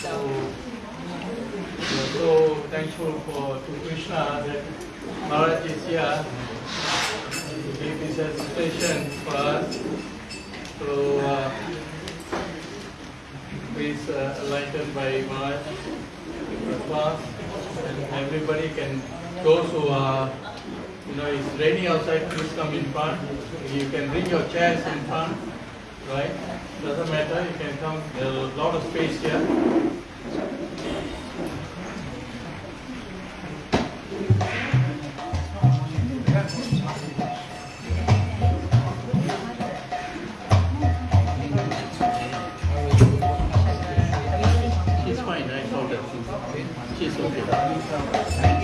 So, so thankful for to Krishna that Maharaj is here to give his assistation for us. So, uh, please uh, enlightened by Maharaj and everybody can, those who are, you know, it's raining outside, please come in front. You can bring your chairs in front, right? Doesn't matter, you can come, there's a lot of space here. She's fine, I told her. She's okay.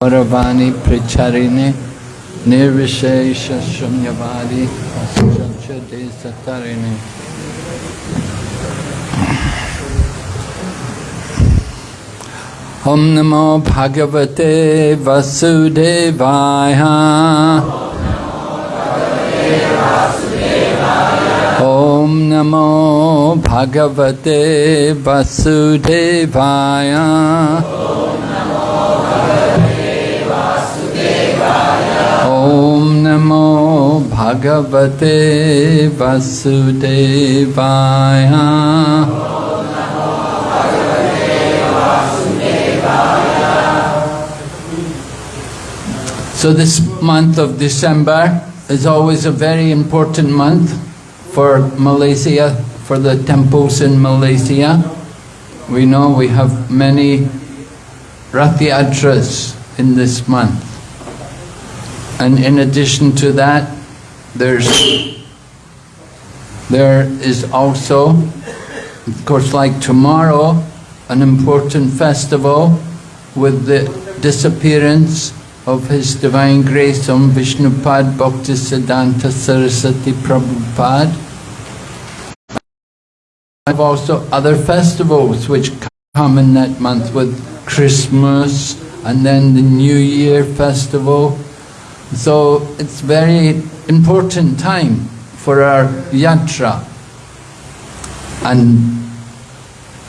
गौरवाणी प्रचारिणी निर्विशेष शून्यवादी संसदे सत्तारिणी नमो भगवते वसुदेवाय Namo Bhagavate Vasudevaya Om Namo Bhagavate Vasudevaya So this month of December is always a very important month for Malaysia, for the temples in Malaysia. We know we have many Rath Yatras in this month. And in addition to that, there's there is also, of course, like tomorrow, an important festival with the disappearance of His Divine Grace Om Vishnupad Bhaktisiddhanta Saraswati Prabhupada. Have also other festivals which come in that month with Christmas and then the New Year festival. So it's very important time for our yatra and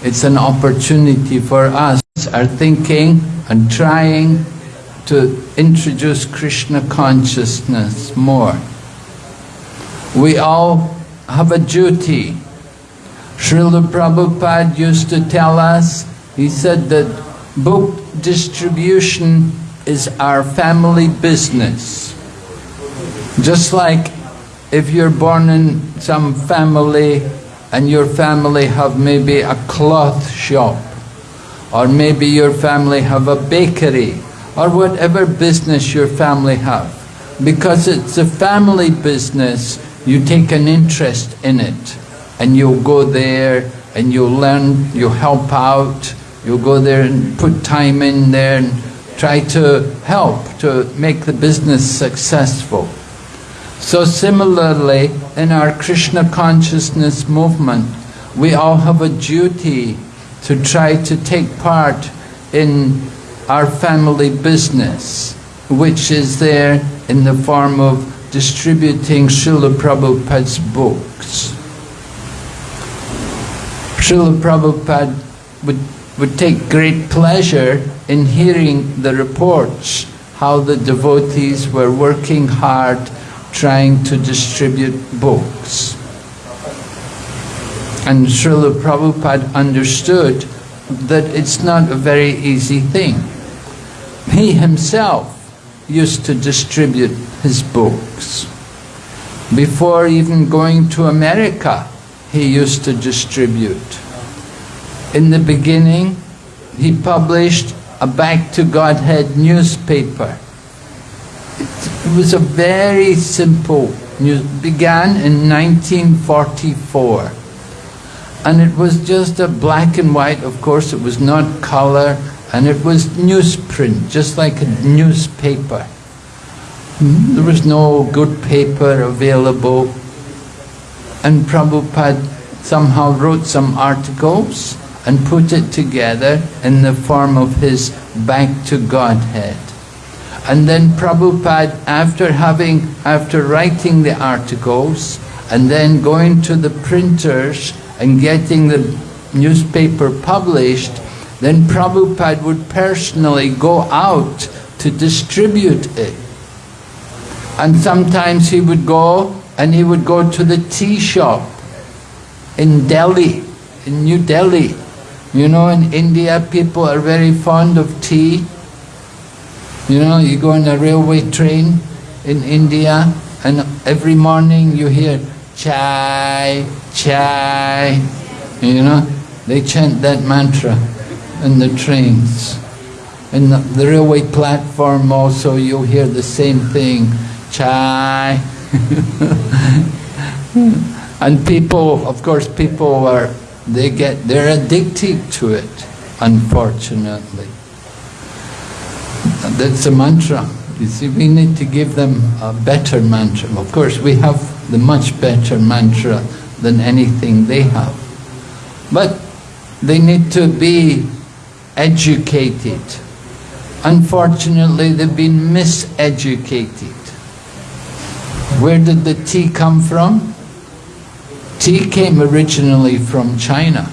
it's an opportunity for us, our thinking and trying to introduce Krishna consciousness more. We all have a duty. Srila Prabhupada used to tell us, he said that book distribution is our family business. Just like if you're born in some family and your family have maybe a cloth shop or maybe your family have a bakery or whatever business your family have. Because it's a family business, you take an interest in it and you'll go there and you'll learn, you'll help out, you'll go there and put time in there and try to help to make the business successful. So similarly, in our Krishna consciousness movement, we all have a duty to try to take part in our family business, which is there in the form of distributing Srila Prabhupada's books. Srila Prabhupada would would take great pleasure in hearing the reports how the devotees were working hard trying to distribute books. And Srila Prabhupada understood that it's not a very easy thing. He himself used to distribute his books. Before even going to America, he used to distribute. In the beginning, he published a Back to Godhead newspaper. It was a very simple news, began in 1944. And it was just a black and white, of course, it was not color, and it was newsprint, just like a newspaper. There was no good paper available. And Prabhupada somehow wrote some articles and put it together in the form of his Back to Godhead. And then Prabhupada, after having, after writing the articles, and then going to the printers and getting the newspaper published, then Prabhupada would personally go out to distribute it. And sometimes he would go and he would go to the tea shop in Delhi, in New Delhi. You know, in India, people are very fond of tea. You know, you go on a railway train in India and every morning you hear chai, chai, you know, they chant that mantra in the trains. In the, the railway platform also you'll hear the same thing, chai. and people, of course people are, they get, they're addicted to it, unfortunately. That's a mantra. You see, we need to give them a better mantra. Of course, we have the much better mantra than anything they have. But they need to be educated. Unfortunately, they've been miseducated. Where did the tea come from? Tea came originally from China.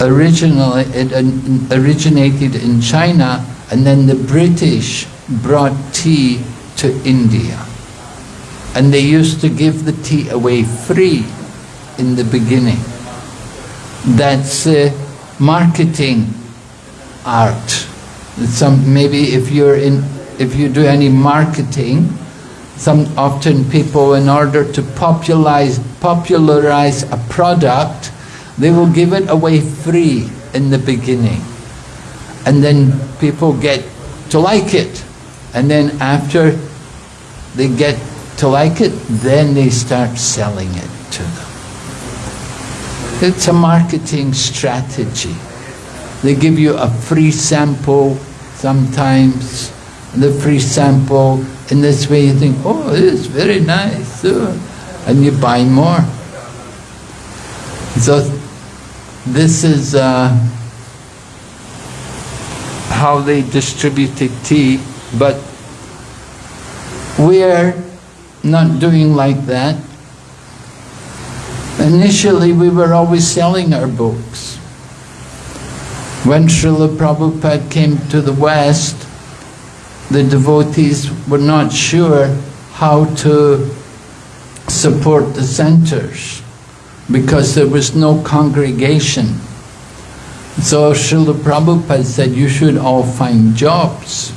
Originally, it originated in China and then the British brought tea to India. And they used to give the tea away free in the beginning. That's uh, marketing art. Some maybe if you're in, if you do any marketing, some often people, in order to popularize popularize a product, they will give it away free in the beginning and then people get to like it. And then after they get to like it, then they start selling it to them. It's a marketing strategy. They give you a free sample sometimes, the free sample, in this way you think, oh, is very nice, and you buy more. So this is uh, how they distributed tea, but we're not doing like that. Initially, we were always selling our books. When Srila Prabhupada came to the West, the devotees were not sure how to support the centers because there was no congregation. So Srila Prabhupada said, you should all find jobs.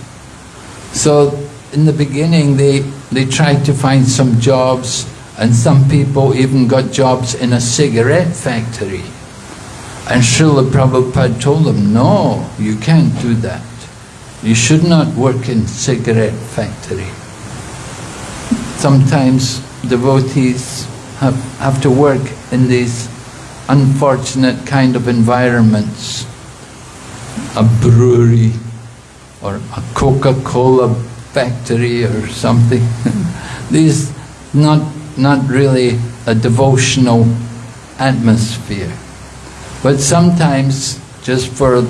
So in the beginning they, they tried to find some jobs and some people even got jobs in a cigarette factory. And Srila Prabhupada told them, no, you can't do that. You should not work in cigarette factory. Sometimes devotees have, have to work in these unfortunate kind of environments. A brewery or a Coca-Cola factory or something. These not not really a devotional atmosphere. But sometimes just for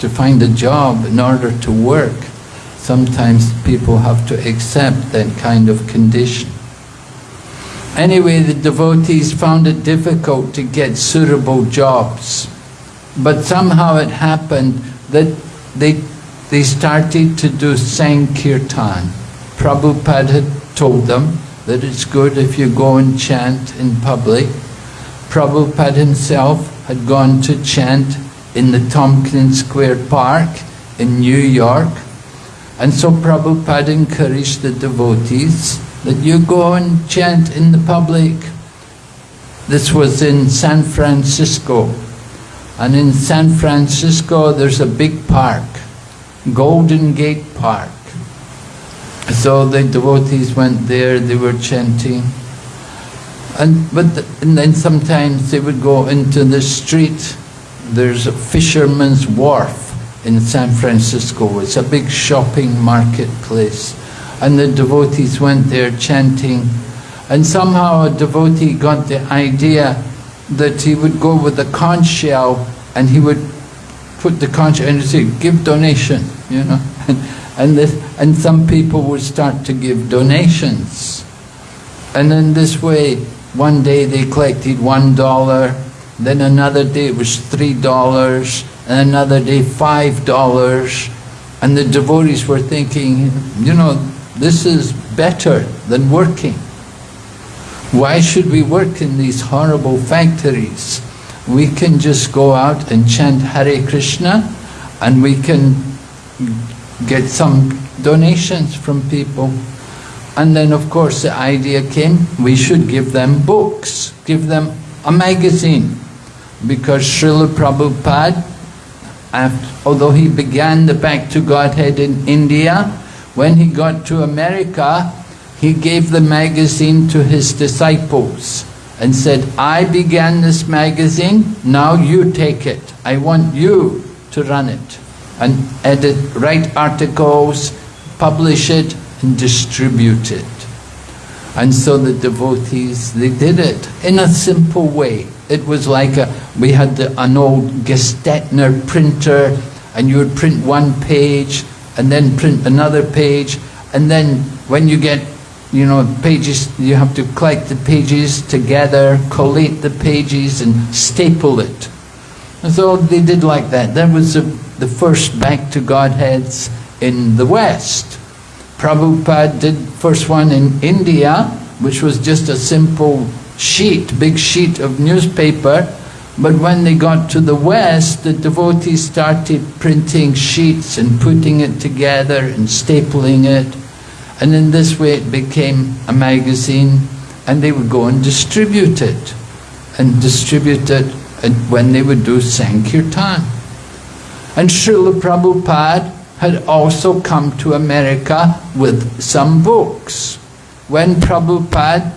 to find a job in order to work, sometimes people have to accept that kind of condition. Anyway, the devotees found it difficult to get suitable jobs But somehow it happened that they, they started to do Sankirtan. Prabhupada had told them that it's good if you go and chant in public. Prabhupada himself had gone to chant in the Tompkins Square Park in New York. And so Prabhupada encouraged the devotees that you go and chant in the public. This was in San Francisco. And in San Francisco there's a big park, Golden Gate Park. So the devotees went there, they were chanting. And, but the, and then sometimes they would go into the street. There's a fisherman's wharf in San Francisco. It's a big shopping marketplace. And the devotees went there chanting. And somehow a devotee got the idea that he would go with a conch shell and he would put the conch and say, give donation, you know. and, this, and some people would start to give donations. And in this way, one day they collected one dollar, then another day it was three dollars, and another day five dollars. And the devotees were thinking, you know, this is better than working. Why should we work in these horrible factories? We can just go out and chant Hare Krishna and we can get some donations from people. And then of course the idea came, we should give them books, give them a magazine. Because Srila Prabhupada, although he began the Back to Godhead in India, when he got to America, he gave the magazine to his disciples and said, I began this magazine, now you take it. I want you to run it and edit, write articles, publish it and distribute it. And so the devotees, they did it in a simple way. It was like a, we had the, an old Gestetner printer and you would print one page and then print another page and then when you get you know, pages, you have to collect the pages together, collate the pages and staple it. And so they did like that. That was the, the first back to Godheads in the West. Prabhupada did first one in India, which was just a simple sheet, big sheet of newspaper. But when they got to the West, the devotees started printing sheets and putting it together and stapling it. And in this way it became a magazine and they would go and distribute it. And distribute it when they would do Sankirtan. And Srila Prabhupada had also come to America with some books. When Prabhupada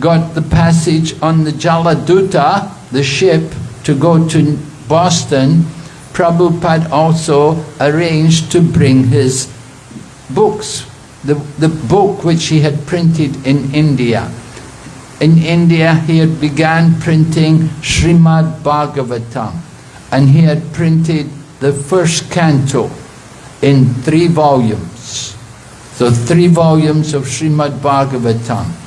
got the passage on the Jaladuta, the ship, to go to Boston, Prabhupada also arranged to bring his books the, the book which he had printed in India. In India he had began printing Srimad Bhagavatam and he had printed the first canto in three volumes. So three volumes of Srimad Bhagavatam.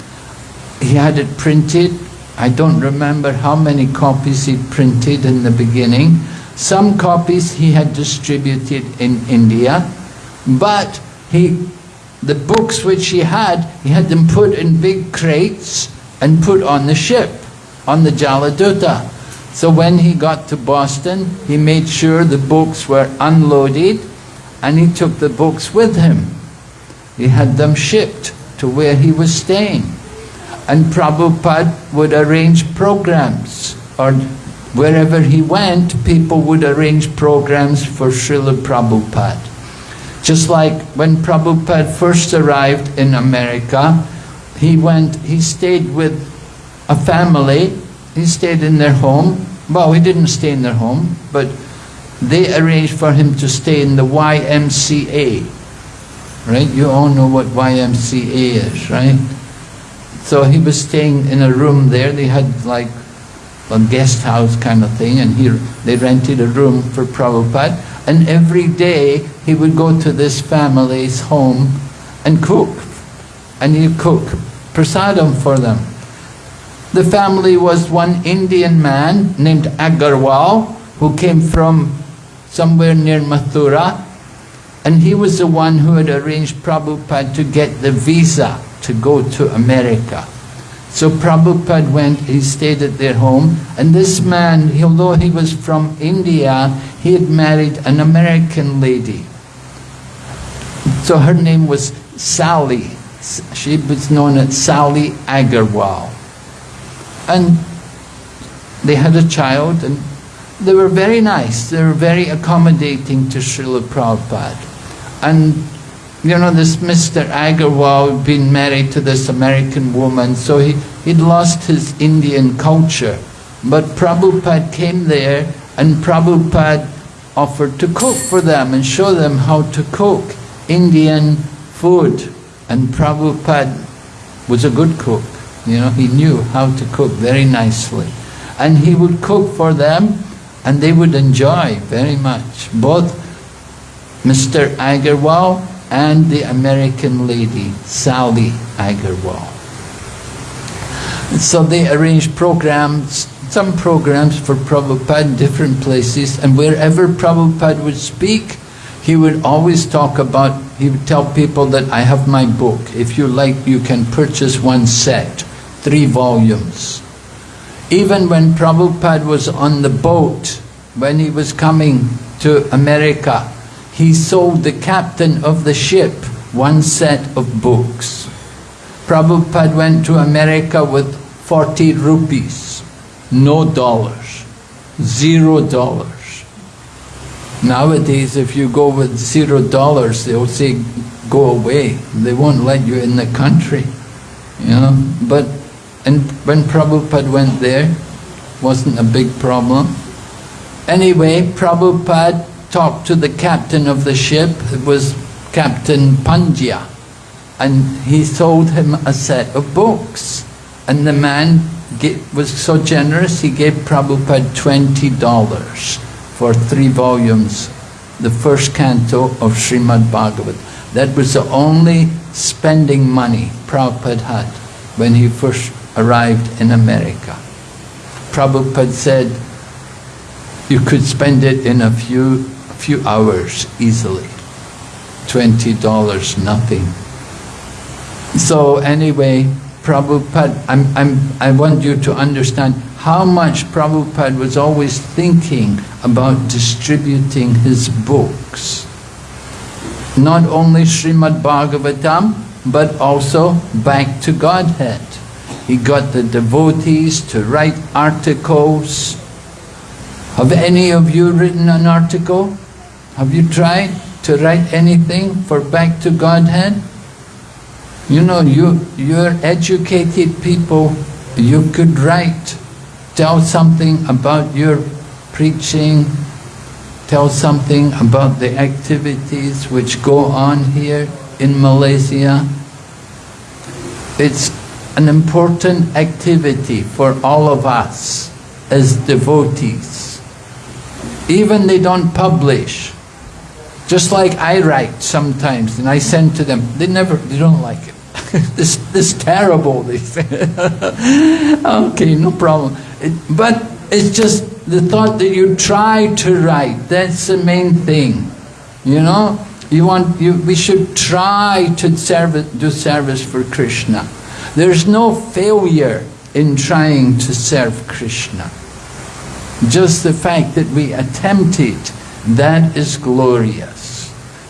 He had it printed, I don't remember how many copies he printed in the beginning. Some copies he had distributed in India, but he the books which he had, he had them put in big crates and put on the ship, on the Jaladuta. So when he got to Boston, he made sure the books were unloaded and he took the books with him. He had them shipped to where he was staying. And Prabhupada would arrange programs or wherever he went, people would arrange programs for Srila Prabhupada. Just like when Prabhupada first arrived in America, he went, he stayed with a family, he stayed in their home. Well, he didn't stay in their home, but they arranged for him to stay in the YMCA. Right? You all know what YMCA is, right? So he was staying in a room there. They had like a guest house kind of thing, and here they rented a room for Prabhupada. And every day he would go to this family's home and cook. And he'd cook prasadam for them. The family was one Indian man named Agarwal who came from somewhere near Mathura, and he was the one who had arranged Prabhupada to get the visa to go to America. So Prabhupada went, he stayed at their home, and this man, although he was from India, he had married an American lady. So her name was Sally. She was known as Sally Agarwal. And they had a child, and they were very nice. They were very accommodating to Srila Prabhupada. And you know, this Mr. Agarwal had been married to this American woman, so he, he'd lost his Indian culture. But Prabhupada came there and Prabhupada offered to cook for them and show them how to cook Indian food. And Prabhupada was a good cook. You know, he knew how to cook very nicely. And he would cook for them and they would enjoy very much. Both Mr. Agarwal and the American lady, Sally Agarwal. So they arranged programs, some programs for Prabhupada in different places, and wherever Prabhupada would speak, he would always talk about, he would tell people that I have my book. If you like, you can purchase one set, three volumes. Even when Prabhupada was on the boat, when he was coming to America, he sold the captain of the ship one set of books. Prabhupada went to America with 40 rupees, no dollars, zero dollars. Nowadays, if you go with zero dollars, they'll say, go away. They won't let you in the country, you know. But and when Prabhupada went there, wasn't a big problem. Anyway, Prabhupada talked to the captain of the ship, it was Captain Pandya, and he sold him a set of books. And the man was so generous, he gave Prabhupada $20 for three volumes, the first canto of Srimad Bhagavat. That was the only spending money Prabhupada had when he first arrived in America. Prabhupada said, you could spend it in a few few hours easily. $20, nothing. So anyway, Prabhupada, I'm, I'm, I want you to understand how much Prabhupada was always thinking about distributing his books. Not only Srimad Bhagavatam, but also back to Godhead. He got the devotees to write articles. Have any of you written an article? Have you tried to write anything for back to Godhead? You know, you, you're educated people, you could write, tell something about your preaching, tell something about the activities which go on here in Malaysia. It's an important activity for all of us as devotees. Even they don't publish, just like I write sometimes, and I send to them. They never, they don't like it. this, this terrible. They say. okay, no problem. It, but it's just the thought that you try to write. That's the main thing. You know, you want. You, we should try to serve, do service for Krishna. There's no failure in trying to serve Krishna. Just the fact that we attempt it, that is glorious.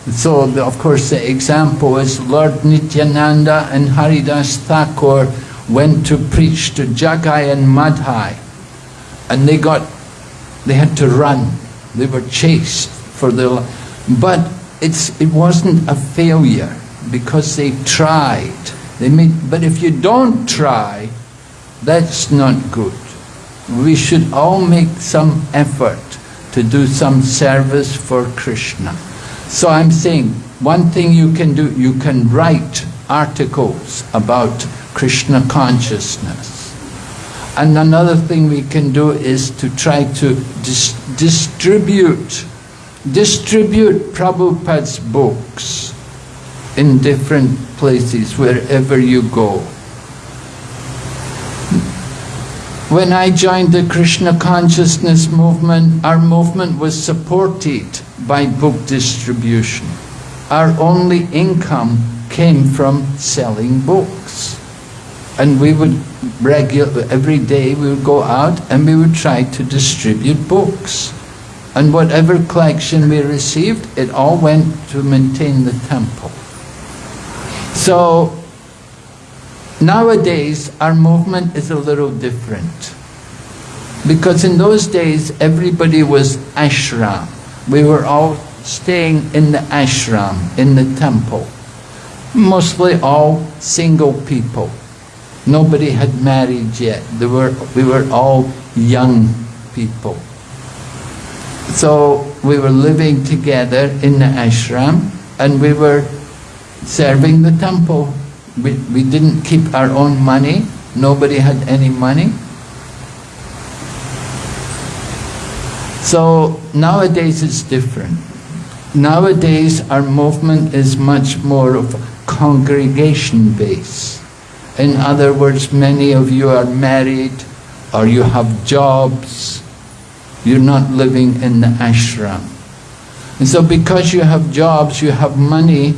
So, the, of course, the example is Lord Nityananda and Haridas Thakur went to preach to Jagai and Madhai, and they got, they had to run. They were chased for their But it's, it wasn't a failure because they tried. They made, but if you don't try, that's not good. We should all make some effort to do some service for Krishna. So I'm saying, one thing you can do, you can write articles about Krishna consciousness. And another thing we can do is to try to dis distribute, distribute Prabhupada's books in different places, wherever you go. When I joined the Krishna consciousness movement, our movement was supported by book distribution. Our only income came from selling books. And we would regular every day we would go out and we would try to distribute books. And whatever collection we received, it all went to maintain the temple. So nowadays our movement is a little different. Because in those days everybody was ashram. We were all staying in the ashram, in the temple. Mostly all single people. Nobody had married yet. There were, we were all young people. So we were living together in the ashram and we were serving the temple. We, we didn't keep our own money. Nobody had any money. So nowadays it's different. Nowadays our movement is much more of congregation based. In other words, many of you are married or you have jobs. You're not living in the ashram. And so because you have jobs, you have money,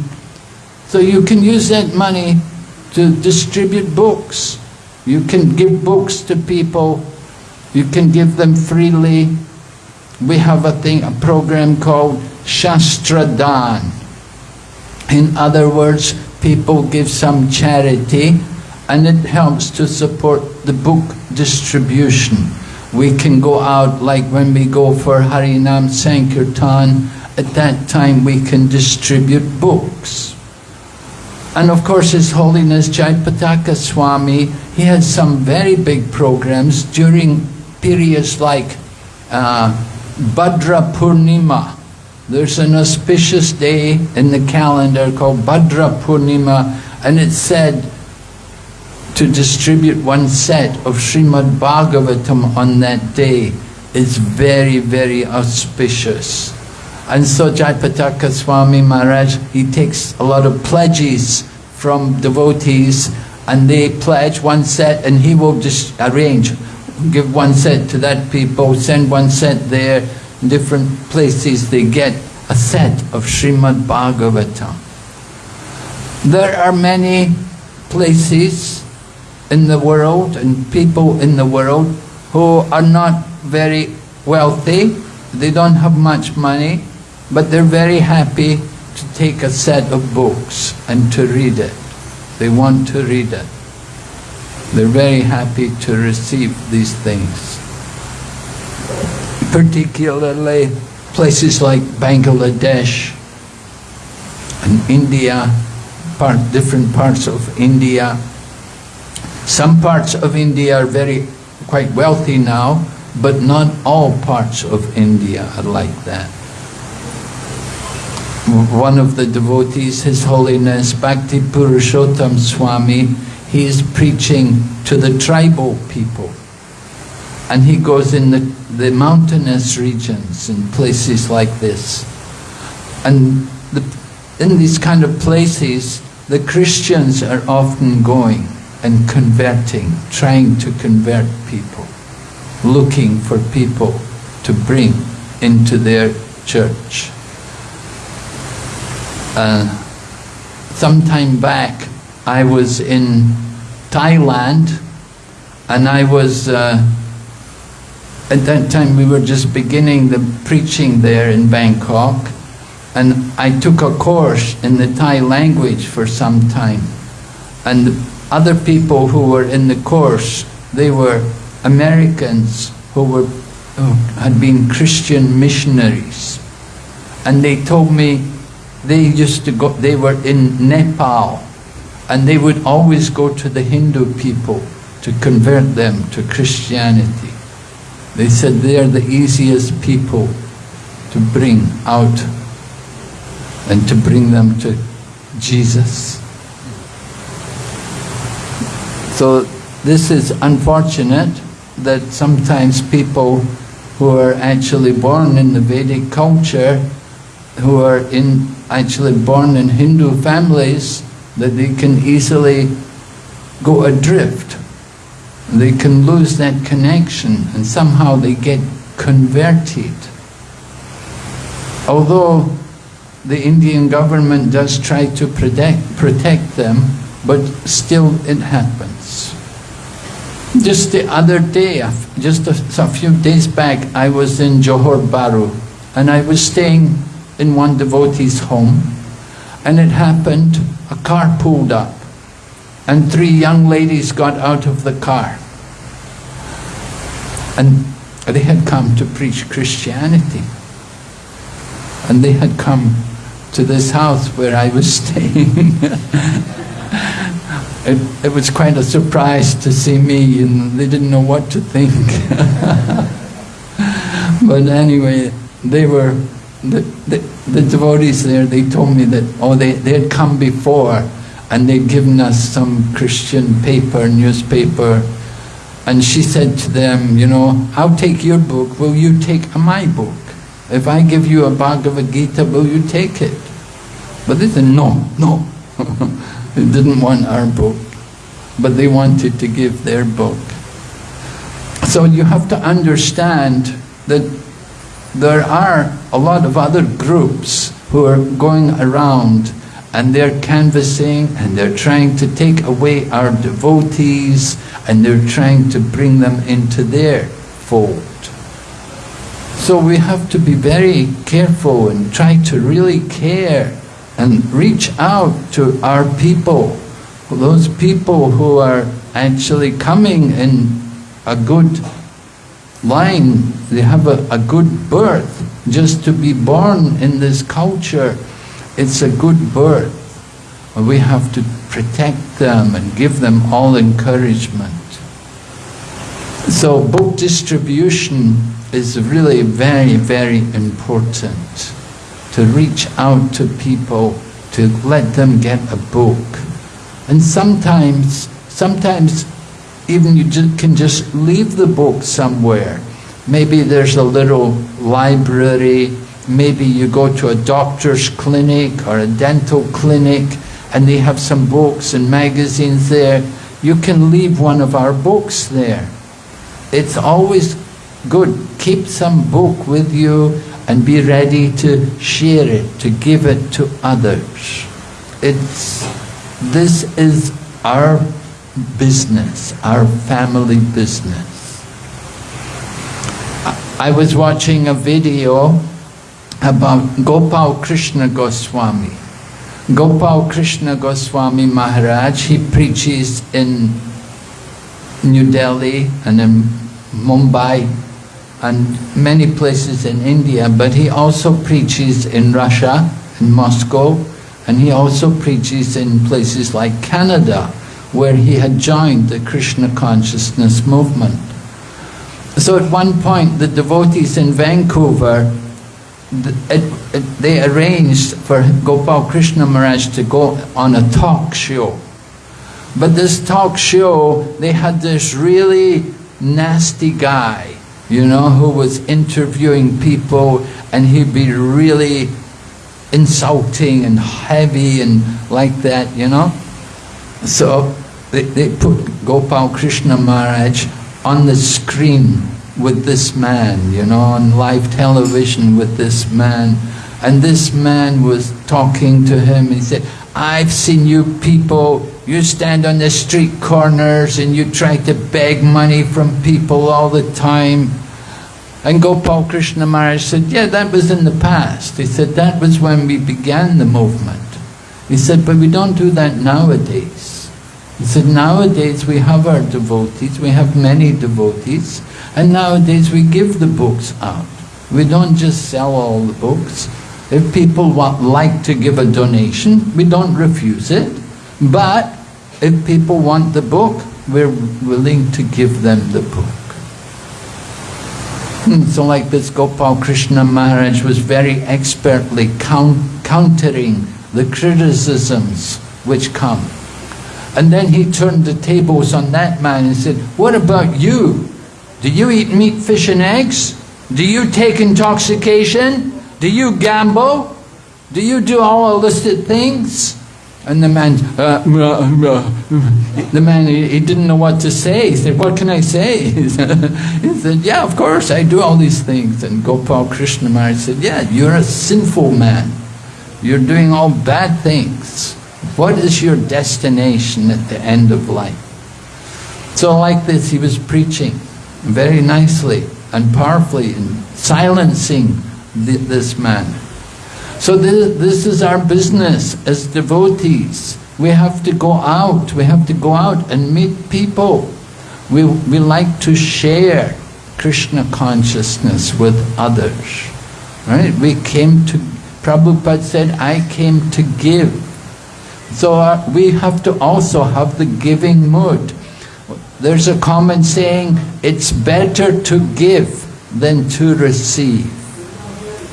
so you can use that money to distribute books. You can give books to people. You can give them freely. We have a thing, a program called Shastradan. In other words, people give some charity and it helps to support the book distribution. We can go out, like when we go for Harinam Sankirtan, at that time we can distribute books. And of course His Holiness Jayapataka Swami, he has some very big programs during periods like uh, Bhadra Purnima. There's an auspicious day in the calendar called Bhadra Purnima and it's said to distribute one set of Srimad Bhagavatam on that day is very, very auspicious. And so Jayapataka Swami Maharaj, he takes a lot of pledges from devotees and they pledge one set and he will just arrange, give one set to that people, send one set there, different places they get a set of Srimad Bhagavatam. There are many places in the world and people in the world who are not very wealthy, they don't have much money, but they're very happy to take a set of books and to read it. They want to read it. They're very happy to receive these things. Particularly places like Bangladesh and India, part, different parts of India. Some parts of India are very quite wealthy now, but not all parts of India are like that. One of the devotees, His Holiness Bhakti Purushottam Swami, he is preaching to the tribal people. And he goes in the, the mountainous regions in places like this. And the, in these kind of places, the Christians are often going and converting, trying to convert people, looking for people to bring into their church. Uh, some time back, I was in Thailand and I was, uh, at that time we were just beginning the preaching there in Bangkok and I took a course in the Thai language for some time. And other people who were in the course, they were Americans who were who had been Christian missionaries. And they told me they used to go, they were in Nepal and they would always go to the Hindu people to convert them to Christianity. They said they are the easiest people to bring out and to bring them to Jesus. So this is unfortunate that sometimes people who are actually born in the Vedic culture, who are in actually born in Hindu families, that they can easily go adrift they can lose that connection and somehow they get converted. Although the Indian government does try to protect, protect them, but still it happens. Just the other day, just a, a few days back, I was in Johor Bahru and I was staying in one devotee's home and it happened, a car pulled up and three young ladies got out of the car and they had come to preach Christianity and they had come to this house where I was staying. it, it was quite a surprise to see me and they didn't know what to think. but anyway, they were, the, the, devotees there, they told me that, oh, they, they had come before and they'd given us some Christian paper, newspaper, and she said to them, you know, I'll take your book, will you take my book? If I give you a Bhagavad Gita, will you take it? But they said, no, no. they didn't want our book, but they wanted to give their book. So you have to understand that there are a lot of other groups who are going around and they're canvassing and they're trying to take away our devotees and they're trying to bring them into their fold. So we have to be very careful and try to really care and reach out to our people, those people who are actually coming in a good line, they have a, a good birth. Just to be born in this culture, it's a good birth. We have to protect them and give them all encouragement. So book distribution is really very, very important. To reach out to people, to let them get a book. And sometimes, sometimes even you can just leave the book somewhere. Maybe there's a little library, maybe you go to a doctor's clinic or a dental clinic and they have some books and magazines there. You can leave one of our books there. It's always good. Keep some book with you and be ready to share it, to give it to others. It's, this is our business, our family business. I was watching a video about Gopal Krishna Goswami. Gopal Krishna Goswami Maharaj, he preaches in New Delhi and in Mumbai and many places in India, but he also preaches in Russia, in Moscow, and he also preaches in places like Canada, where he had joined the Krishna consciousness movement. So at one point, the devotees in Vancouver, they arranged for Gopal Krishna Maharaj to go on a talk show. But this talk show, they had this really nasty guy, you know, who was interviewing people and he'd be really insulting and heavy and like that, you know. So they, they put Gopal Krishna Maharaj on the screen with this man, you know, on live television with this man. And this man was talking to him and he said, I've seen you people, you stand on the street corners and you try to beg money from people all the time. And Gopal Krishna Maharaj said, yeah, that was in the past. He said, that was when we began the movement. He said, but we don't do that nowadays. Said, nowadays we have our devotees, we have many devotees, and nowadays we give the books out. We don't just sell all the books. If people want, like to give a donation, we don't refuse it. But if people want the book, we're willing to give them the book. Hmm, so like this Gopal Krishna Maharaj was very expertly count, countering the criticisms which come. And then he turned the tables on that man and said, what about you? Do you eat meat, fish and eggs? Do you take intoxication? Do you gamble? Do you do all illicit things? And the man, uh, the man, he, he, didn't know what to say. He said, what can I say? he said, yeah, of course, I do all these things. And Gopal Krishna Maharaj said, yeah, you're a sinful man. You're doing all bad things. What is your destination at the end of life? So like this, he was preaching very nicely and powerfully and silencing this man. So this, this is our business as devotees. We have to go out, we have to go out and meet people. We, we like to share Krishna consciousness with others. Right? We came to, Prabhupada said, I came to give. So uh, we have to also have the giving mood. There's a common saying, it's better to give than to receive.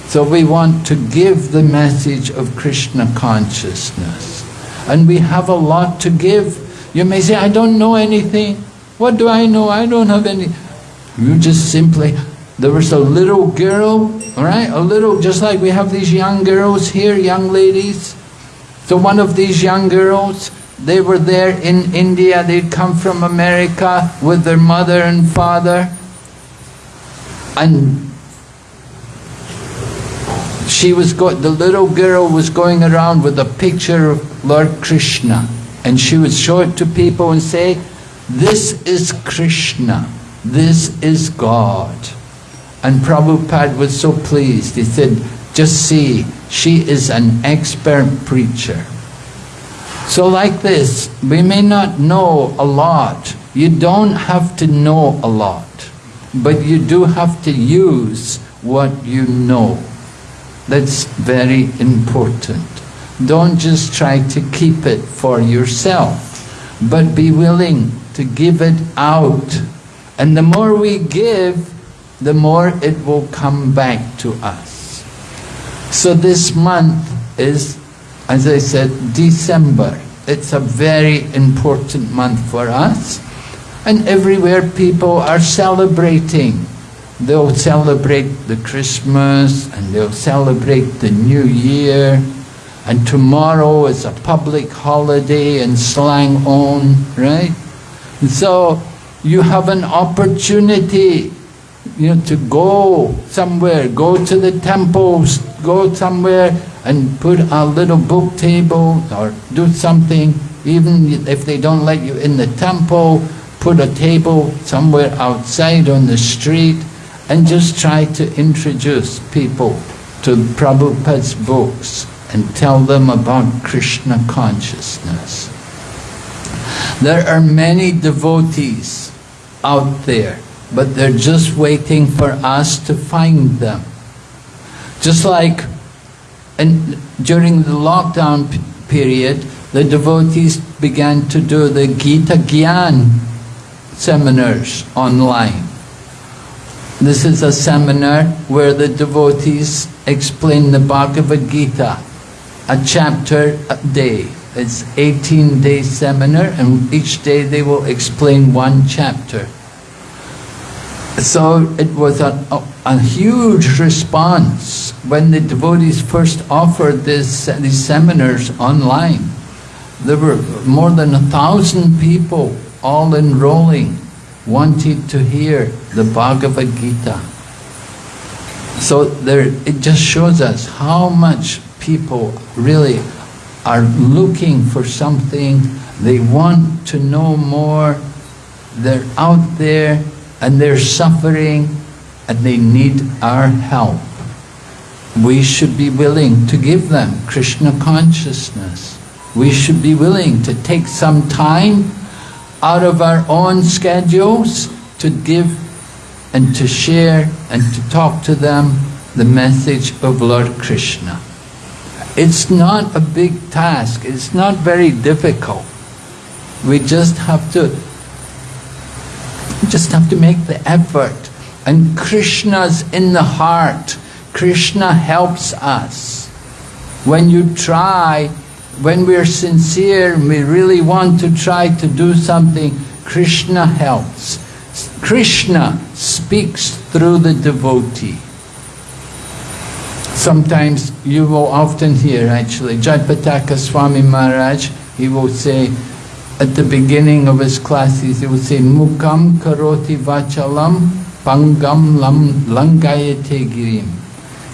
So we want to give the message of Krishna consciousness. And we have a lot to give. You may say, I don't know anything. What do I know? I don't have any. You just simply, there was a little girl, all right? A little, just like we have these young girls here, young ladies. So one of these young girls, they were there in India, they'd come from America with their mother and father. And she was go the little girl was going around with a picture of Lord Krishna. And she would show it to people and say, this is Krishna, this is God. And Prabhupada was so pleased. He said, just see, she is an expert preacher. So like this, we may not know a lot. You don't have to know a lot, but you do have to use what you know. That's very important. Don't just try to keep it for yourself, but be willing to give it out. And the more we give, the more it will come back to us. So this month is as I said, December. It's a very important month for us. And everywhere people are celebrating. They'll celebrate the Christmas and they'll celebrate the New Year. And tomorrow is a public holiday in Selangor, right? And so you have an opportunity you know, to go somewhere, go to the temples, go somewhere and put a little book table or do something, even if they don't let you in the temple, put a table somewhere outside on the street and just try to introduce people to Prabhupada's books and tell them about Krishna consciousness. There are many devotees out there, but they're just waiting for us to find them. Just like and during the lockdown period, the devotees began to do the Gita Gyan seminars online. This is a seminar where the devotees explain the Bhagavad Gita, a chapter a day. It's 18 day seminar and each day they will explain one chapter. So it was a, a, huge response when the devotees first offered this, these seminars online. There were more than a thousand people all enrolling, wanting to hear the Bhagavad Gita. So there, it just shows us how much people really are looking for something, they want to know more, they're out there and they're suffering and they need our help. We should be willing to give them Krishna consciousness. We should be willing to take some time out of our own schedules to give and to share and to talk to them the message of Lord Krishna. It's not a big task, it's not very difficult. We just have to just have to make the effort. And Krishna's in the heart. Krishna helps us. When you try, when we're sincere we really want to try to do something, Krishna helps. Krishna speaks through the devotee. sometimes you will often hear actually, Jayapataka Swami Maharaj, he will say, at the beginning of his classes, he would say, Mukam karoti vachalam pangam lam langayate girim.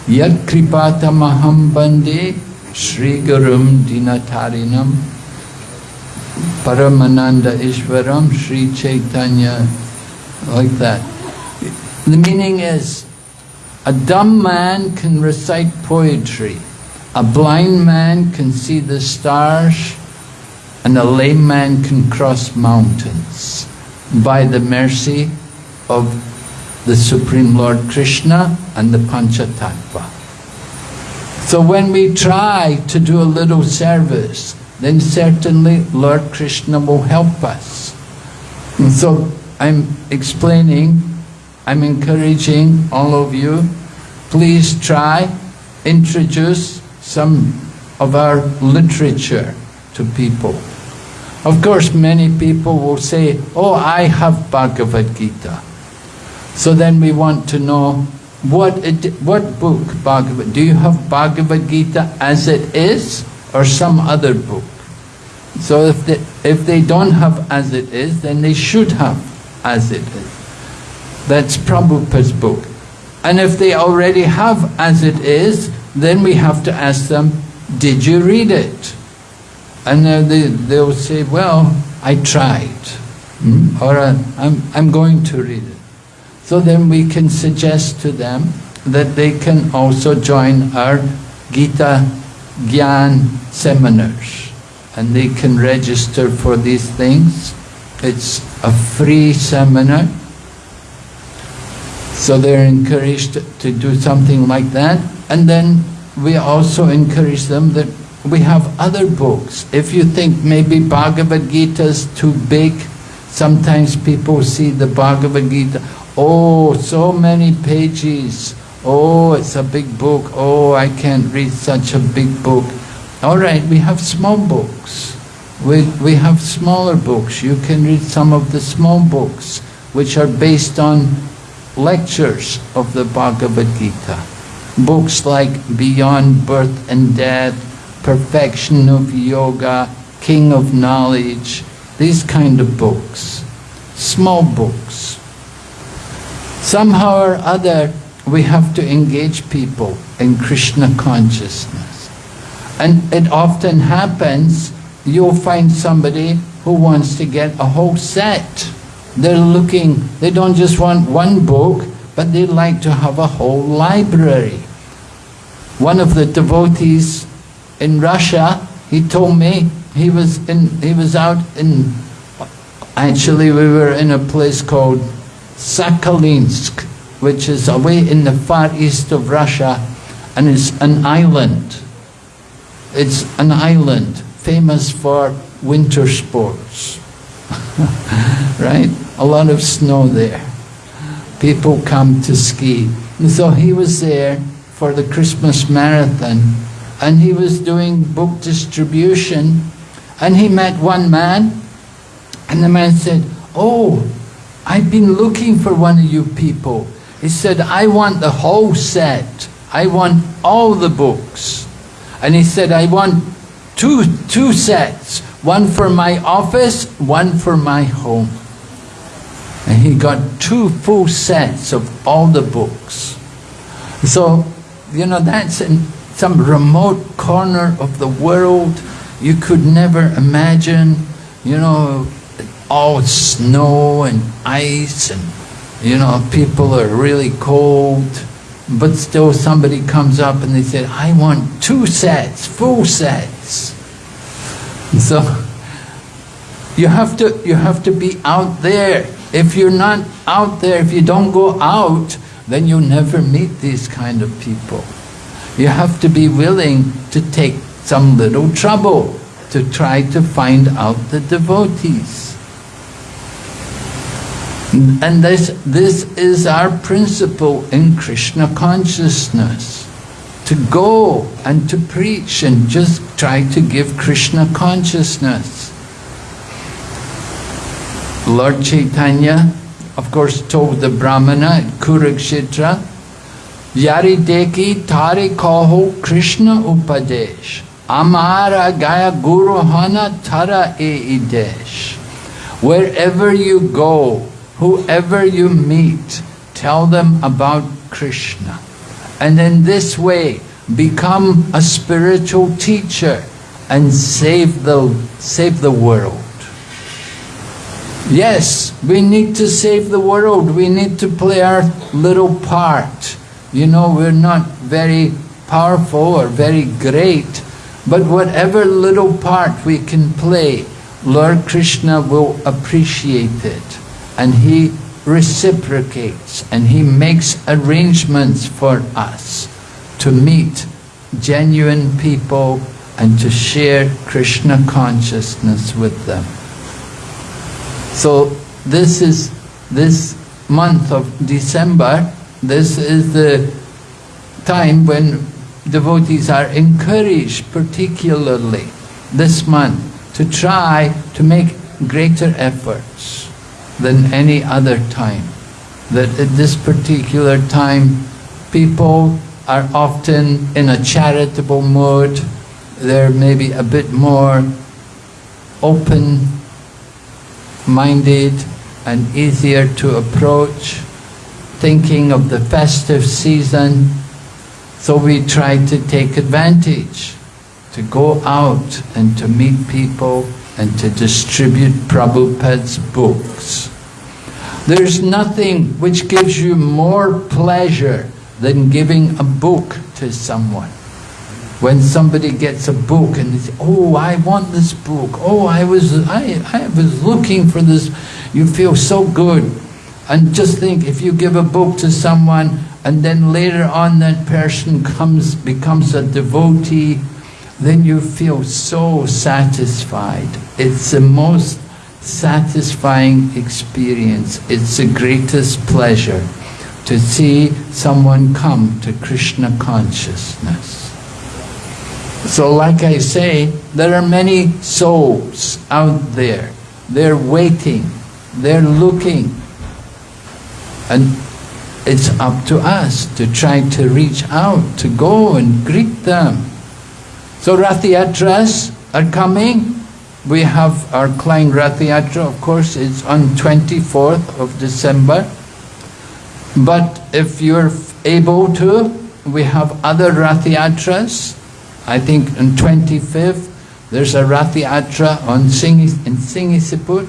Yad kripata maham bande Sri Gurum Dinatarinam Paramananda Ishwaram Sri Chaitanya like that. The meaning is a dumb man can recite poetry, a blind man can see the stars, and a lame man can cross mountains by the mercy of the Supreme Lord Krishna and the Panchatattva. So when we try to do a little service, then certainly Lord Krishna will help us. And so I'm explaining, I'm encouraging all of you, please try, introduce some of our literature to people. Of course, many people will say, oh, I have Bhagavad Gita. So then we want to know, what, it, what book, Bhagavad, do you have Bhagavad Gita as it is, or some other book? So if they, if they don't have as it is, then they should have as it is. That's Prabhupada's book. And if they already have as it is, then we have to ask them, did you read it? And uh, they, they'll say, well, I tried. Hmm? Or uh, I'm, I'm going to read it. So then we can suggest to them that they can also join our Gita Gyan seminars. And they can register for these things. It's a free seminar. So they're encouraged to do something like that. And then we also encourage them that we have other books. If you think maybe Bhagavad Gita is too big, sometimes people see the Bhagavad Gita, oh, so many pages, oh, it's a big book, oh, I can't read such a big book. All right, we have small books. We, we have smaller books. You can read some of the small books, which are based on lectures of the Bhagavad Gita. Books like Beyond Birth and Death, Perfection of Yoga, King of Knowledge, these kind of books. Small books. Somehow or other, we have to engage people in Krishna consciousness. And it often happens, you'll find somebody who wants to get a whole set. They're looking, they don't just want one book, but they like to have a whole library. One of the devotees in Russia, he told me he was in he was out in actually we were in a place called Sakhalinsk, which is away in the far east of Russia, and it's an island. It's an island famous for winter sports. right? A lot of snow there. People come to ski. And so he was there for the Christmas marathon and he was doing book distribution and he met one man and the man said, oh, I've been looking for one of you people. He said, I want the whole set. I want all the books. And he said, I want two, two sets. One for my office, one for my home. And he got two full sets of all the books. So, you know, that's in some remote corner of the world. You could never imagine, you know, all snow and ice and, you know, people are really cold. But still somebody comes up and they say, I want two sets, full sets. So, you have to, you have to be out there. If you're not out there, if you don't go out, then you'll never meet these kind of people. You have to be willing to take some little trouble to try to find out the devotees. And this, this is our principle in Krishna consciousness. To go and to preach and just try to give Krishna consciousness. Lord Chaitanya, of course, told the Brahmana at Kurukshetra, Yari deki tari kaho Krishna upadesh. Amara gaya guru hana tara e idesh. Wherever you go, whoever you meet, tell them about Krishna. And in this way, become a spiritual teacher and save the, save the world. Yes, we need to save the world. We need to play our little part. You know, we're not very powerful or very great, but whatever little part we can play, Lord Krishna will appreciate it. And He reciprocates and He makes arrangements for us to meet genuine people and to share Krishna consciousness with them. So this is this month of December, this is the time when devotees are encouraged particularly this month to try to make greater efforts than any other time. That at this particular time people are often in a charitable mood, they're maybe a bit more open minded and easier to approach, thinking of the festive season. So we try to take advantage, to go out and to meet people and to distribute Prabhupada's books. There's nothing which gives you more pleasure than giving a book to someone. When somebody gets a book and they say, oh, I want this book, oh, I was, I, I was looking for this, you feel so good. And just think, if you give a book to someone and then later on that person comes, becomes a devotee, then you feel so satisfied. It's the most satisfying experience. It's the greatest pleasure to see someone come to Krishna consciousness. So like I say, there are many souls out there. They're waiting, they're looking. And it's up to us to try to reach out, to go and greet them. So Rathayatras are coming. We have our Klang Rathayatra, of course, it's on 24th of December. But if you're able to, we have other Rathayatras. I think on 25th, there's a Rathayatra on Sing in Sungai Siput.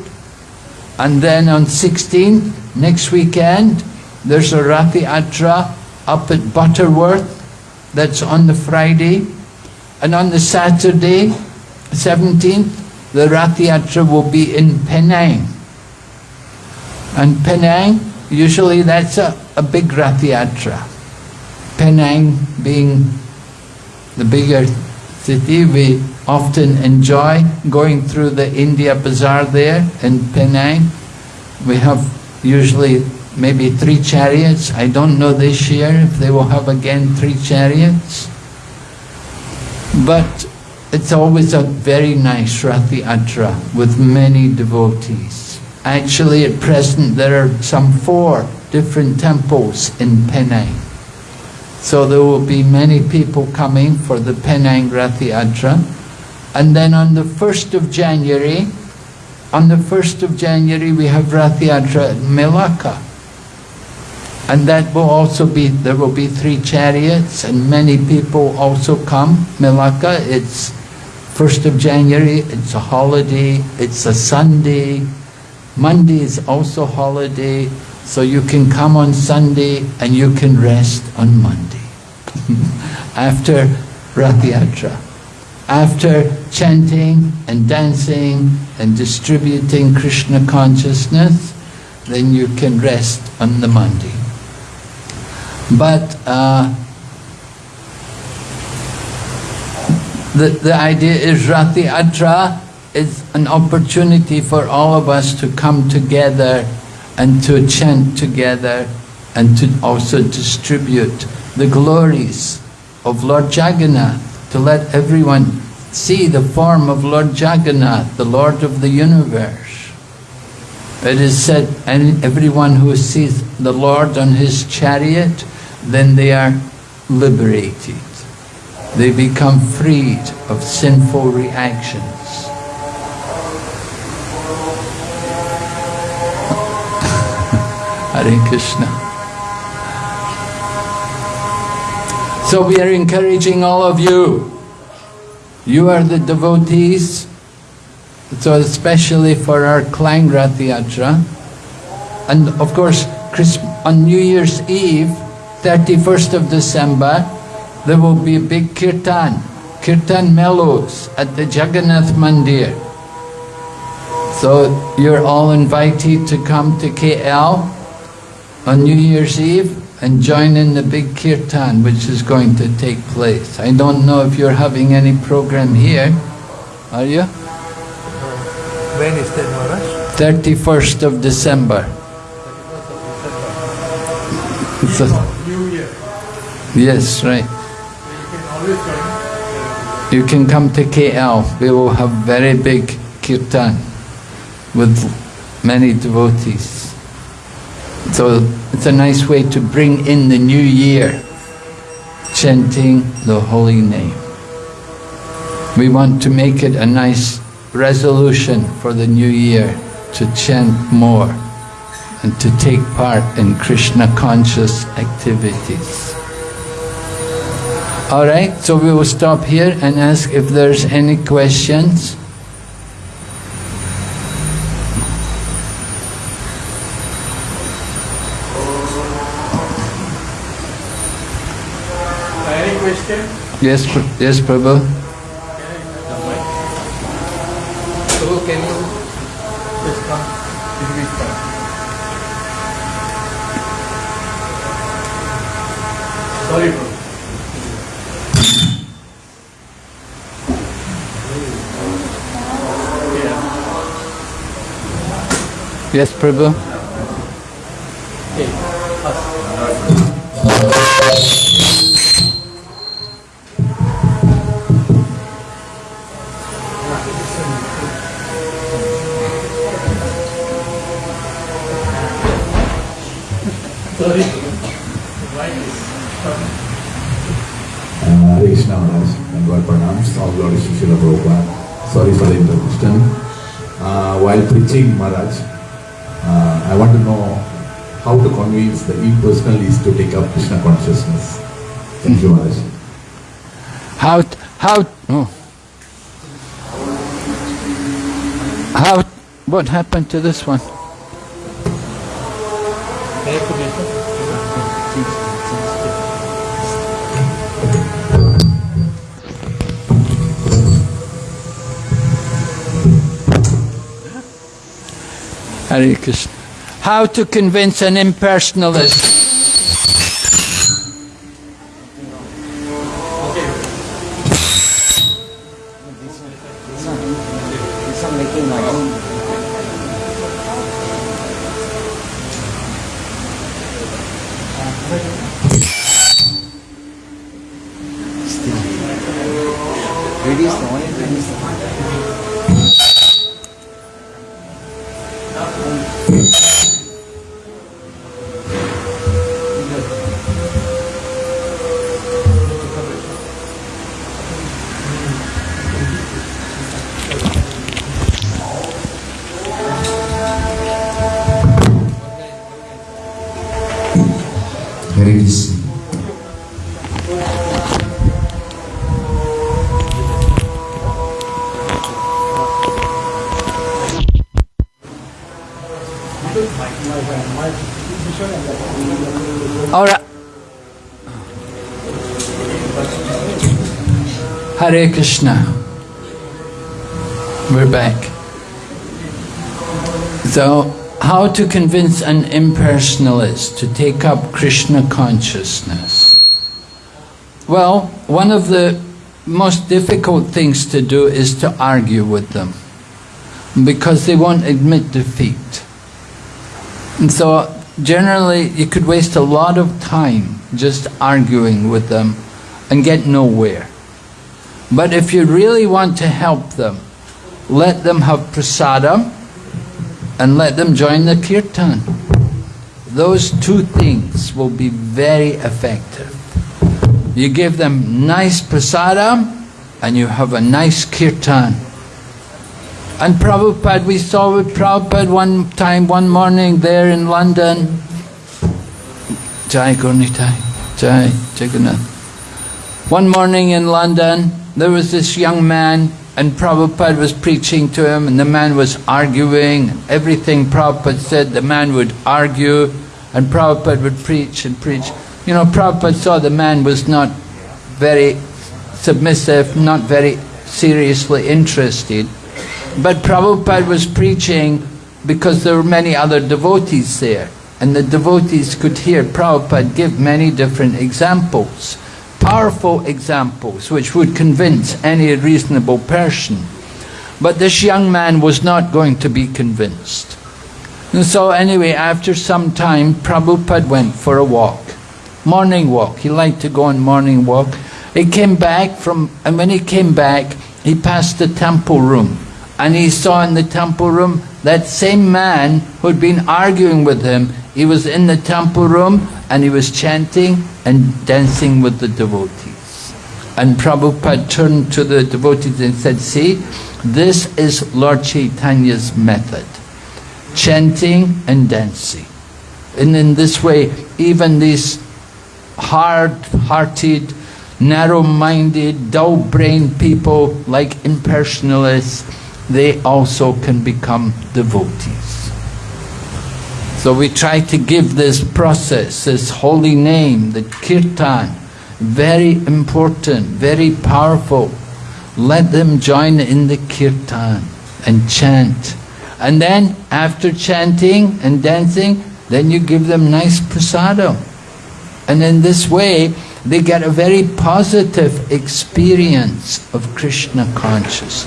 And then on 16th, next weekend, there's a Rathayatra up at Butterworth. That's on the Friday. And on the Saturday, 17th, the Rathayatra will be in Penang. And Penang, usually that's a, a big Rathayatra. Penang being the bigger city, we often enjoy going through the India Bazaar there in Penang. We have usually maybe three chariots. I don't know this year if they will have again three chariots. But it's always a very nice Rathayatra with many devotees. Actually at present there are some four different temples in Penang. So there will be many people coming for the Penang Rathayatra. And then on the 1st of January, on the 1st of January we have Rathayatra at Melaka. And that will also be, there will be three chariots and many people also come. Melaka, it's 1st of January, it's a holiday, it's a Sunday. Monday is also holiday, so you can come on Sunday and you can rest on Monday. After Rathayatra. After chanting and dancing and distributing Krishna consciousness, then you can rest on the Monday. But uh, the, the idea is Rathayatra is an opportunity for all of us to come together and to chant together and to also distribute the glories of Lord Jagannath, to let everyone see the form of Lord Jagannath, the Lord of the universe. It is said, and everyone who sees the Lord on his chariot, then they are liberated. They become freed of sinful reactions. Hare Krishna. So we are encouraging all of you. You are the devotees, so especially for our Klang Rath Yatra. And of course, on New Year's Eve, 31st of December, there will be a big kirtan, kirtan mellows at the Jagannath Mandir. So you're all invited to come to KL on New Year's Eve and join in the big kirtan which is going to take place. I don't know if you're having any program here, are you? When is that, Maharaj? 31st of December. It's a- New Year. yes, right. You can always join. You can come to KL. We will have very big kirtan with many devotees. So it's a nice way to bring in the new year, chanting the holy name. We want to make it a nice resolution for the new year to chant more and to take part in Krishna conscious activities. All right, so we will stop here and ask if there's any questions. Any question? Yes, yes, Prabhu. So can you just come? Sorry, bro. Yes, Prabhu. Srila Prabhupada. Sorry for the interruption. Uh, while preaching Maharaj, uh, I want to know how to convince the impersonalists to take up Krishna consciousness. Thank you Maharaj. How, how, oh. How, what happened to this one? Can you Hare Krishna. How to convince an impersonalist? Krishna. We're back. So, how to convince an impersonalist to take up Krishna consciousness? Well, one of the most difficult things to do is to argue with them because they won't admit defeat. And so generally you could waste a lot of time just arguing with them and get nowhere. But if you really want to help them, let them have prasadam and let them join the kirtan. those two things will be very effective. You give them nice prasadam and you have a nice kirtan. And Prabhupada, we saw with Prabhupada one time, one morning there in London. Jai Gaura Nitai, Jai Jagannath. One morning in London, there was this young man and Prabhupada was preaching to him and the man was arguing. Everything Prabhupada said, the man would argue and Prabhupada would preach and preach. You know, Prabhupada saw the man was not very submissive, not very seriously interested. But Prabhupada was preaching because there were many other devotees there. And the devotees could hear Prabhupada give many different examples powerful examples which would convince any reasonable person. But this young man was not going to be convinced. And so anyway, after some time, Prabhupada went for a walk. Morning walk. He liked to go on morning walk. He came back from, and when he came back, he passed the temple room. And he saw in the temple room that same man who'd been arguing with him. He was in the temple room and he was chanting and dancing with the devotees. And Prabhupada turned to the devotees and said, see, this is Lord Chaitanya's method, chanting and dancing. And in this way, even these hard-hearted, narrow-minded, dull-brained people like impersonalists, they also can become devotees. So we try to give this process, this holy name, the kirtan, very important, very powerful. Let them join in the kirtan and chant. And then after chanting and dancing, then you give them nice prasadam. And in this way, they get a very positive experience of Krishna consciousness.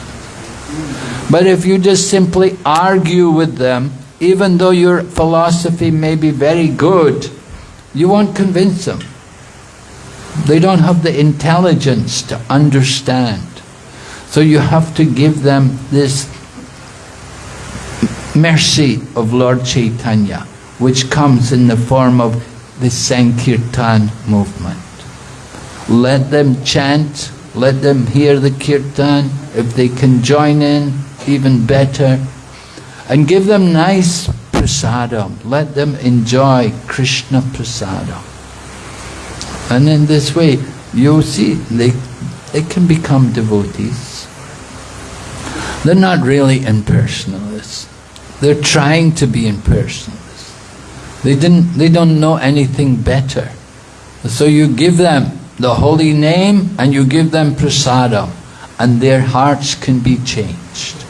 But if you just simply argue with them, even though your philosophy may be very good, you won't convince them. They don't have the intelligence to understand. So you have to give them this mercy of Lord Chaitanya, which comes in the form of the Sankirtan movement. Let them chant, let them hear the kirtan. If they can join in, even better and give them nice prasadam. Let them enjoy Krishna prasadam. And in this way, you'll see they, they can become devotees. They're not really impersonalists. They're trying to be impersonalists. They, didn't, they don't know anything better. So you give them the holy name and you give them prasadam and their hearts can be changed.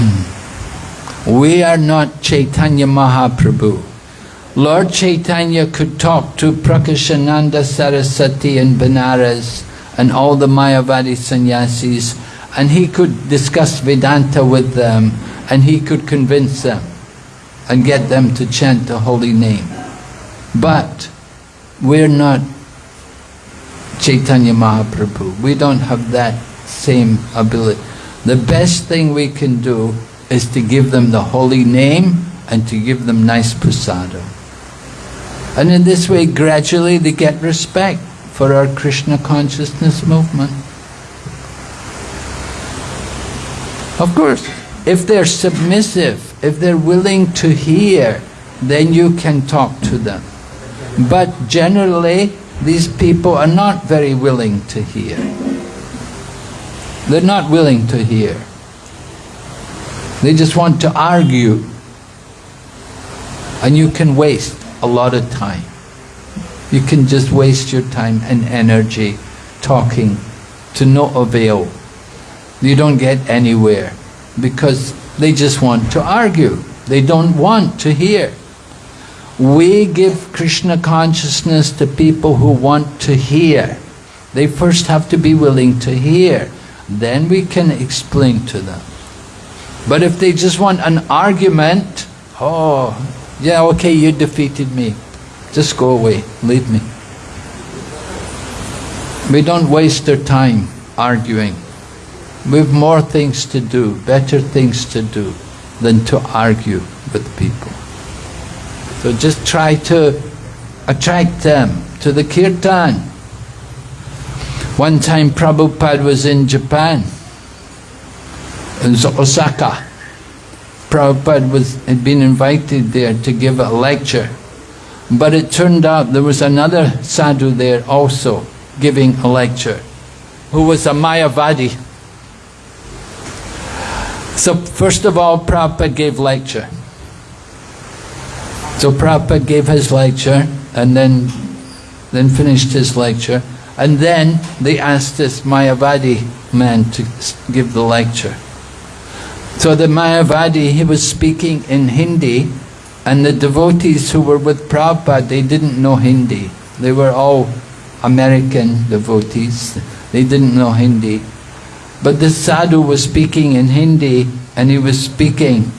Hmm. We are not Chaitanya Mahaprabhu. Lord Chaitanya could talk to Prakashananda Saraswati and Benares and all the Mayavadi sannyasis and he could discuss Vedanta with them and he could convince them and get them to chant the holy name. But we're not Chaitanya Mahaprabhu. We don't have that same ability. The best thing we can do is to give them the holy name and to give them nice prasadam. And in this way, gradually they get respect for our Krishna consciousness movement. Of course, if they're submissive, if they're willing to hear, then you can talk to them. But generally, these people are not very willing to hear. They're not willing to hear. They just want to argue. And you can waste a lot of time. You can just waste your time and energy talking to no avail. You don't get anywhere because they just want to argue. They don't want to hear. We give Krishna consciousness to people who want to hear. They first have to be willing to hear then we can explain to them. But if they just want an argument, oh, yeah, okay, you defeated me. Just go away, leave me. We don't waste our time arguing. We have more things to do, better things to do. than to argue with people. So just try to attract them to the kirtan. One time Prabhupada was in Japan, in Osaka. Prabhupada was, had been invited there to give a lecture. But it turned out there was another sadhu there also giving a lecture, who was a Mayavadi. So first of all, Prabhupada gave lecture. So Prabhupada gave his lecture and then, then finished his lecture. And then they asked this Mayavadi man to give the lecture. So the Mayavadi, he was speaking in Hindi and the devotees who were with Prabhupada, they didn't know Hindi. They were all American devotees. They didn't know Hindi. But this sadhu was speaking in Hindi and he was speaking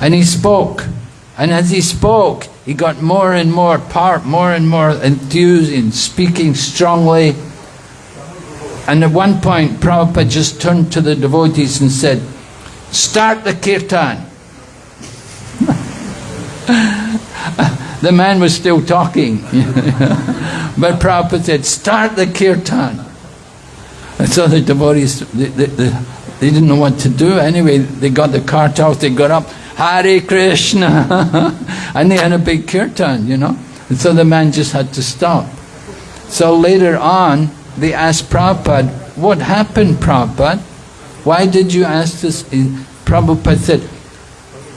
and he spoke. And as he spoke, he got more and more power, more and more enthused in speaking strongly. And at one point, Prabhupada just turned to the devotees and said, Start the kirtan. the man was still talking. but Prabhupada said, Start the kirtan. And so the devotees, they, they, they, didn't know what to do. Anyway, they got the cart out, they got up, Hare Krishna. and they had a big kirtan, you know. And so the man just had to stop. So later on, they asked Prabhupada, what happened, Prabhupada? Why did you ask this? Prabhupada said,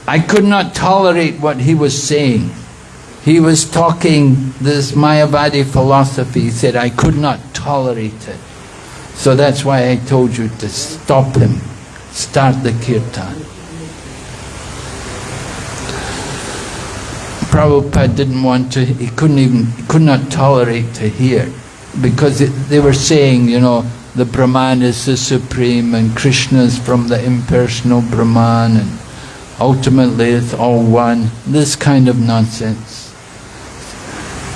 I could not tolerate what he was saying. He was talking this Mayavadi philosophy. He said, I could not tolerate it. So that's why I told you to stop him. Start the kirtan. Prabhupada didn't want to, he couldn't even, he could not tolerate to hear. Because it, they were saying, you know, the Brahman is the supreme and Krishna is from the impersonal Brahman and ultimately it's all one. This kind of nonsense.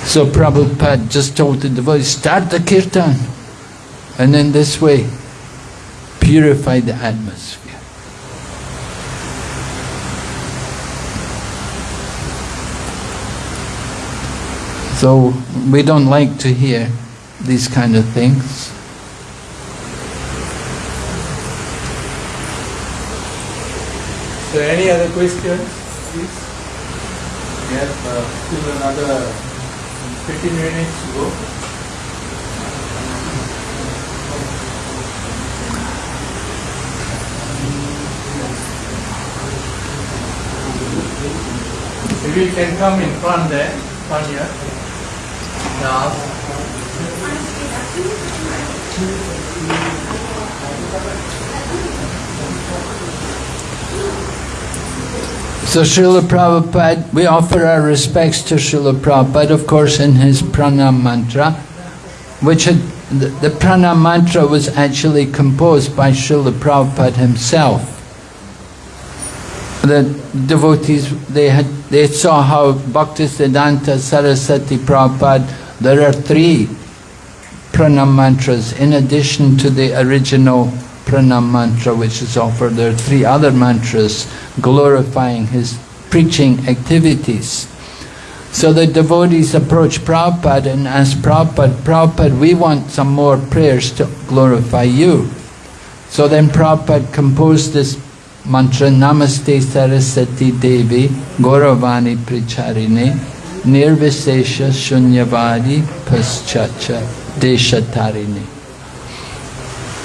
So Prabhupada just told the devotees, start the kirtan. And in this way, purify the atmosphere. So we don't like to hear these kind of things. So any other questions, please? We have uh, still another 15 minutes to go. Maybe you can come in front there, front here. Now. So Srila Prabhupada, we offer our respects to Srila Prabhupada, of course, in his pranam mantra, which had, the, the pranam mantra was actually composed by Srila Prabhupada himself. The devotees, they had, they saw how Bhaktisiddhanta Saraswati Prabhupada, there are three pranam mantras in addition to the original pranam mantra which is offered. There are three other mantras glorifying his preaching activities. So the devotees approach Prabhupada and ask Prabhupada, Prabhupada, we want some more prayers to glorify you. So then Prabhupada composed this mantra, Namaste Saraswati Devi Gauravani Pracharine Nirvisesha Shunyavadi Paschatya Deshatarini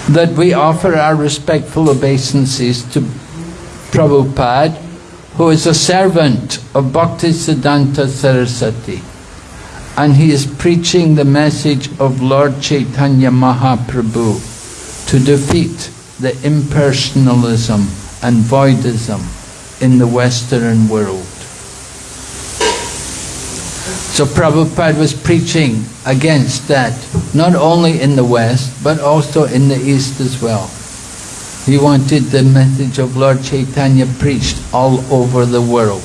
that we offer our respectful obeisances to Prabhupada, who is a servant of Bhaktisiddhanta Saraswati. And he is preaching the message of Lord Chaitanya Mahaprabhu to defeat the impersonalism and voidism in the Western world. So Prabhupada was preaching against that, not only in the West, but also in the East as well. He wanted the message of Lord Chaitanya preached all over the world.